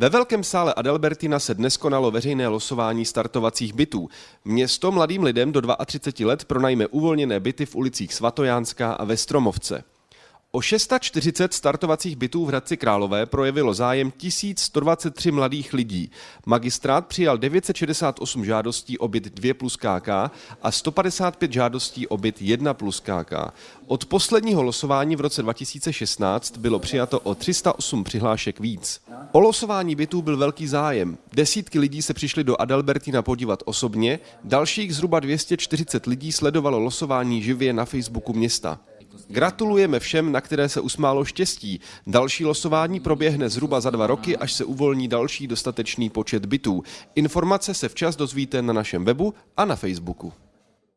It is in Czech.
Ve velkém sále Adalbertina se dnes konalo veřejné losování startovacích bytů. Město mladým lidem do 32 let pronajme uvolněné byty v ulicích Svatojánská a Vestromovce. O 640 startovacích bytů v Hradci Králové projevilo zájem 1123 mladých lidí. Magistrát přijal 968 žádostí o byt 2 plus KK a 155 žádostí o byt 1 plus KK. Od posledního losování v roce 2016 bylo přijato o 308 přihlášek víc. O losování bytů byl velký zájem. Desítky lidí se přišli do Adalbertina podívat osobně, dalších zhruba 240 lidí sledovalo losování živě na Facebooku města. Gratulujeme všem, na které se usmálo štěstí. Další losování proběhne zhruba za dva roky, až se uvolní další dostatečný počet bytů. Informace se včas dozvíte na našem webu a na Facebooku.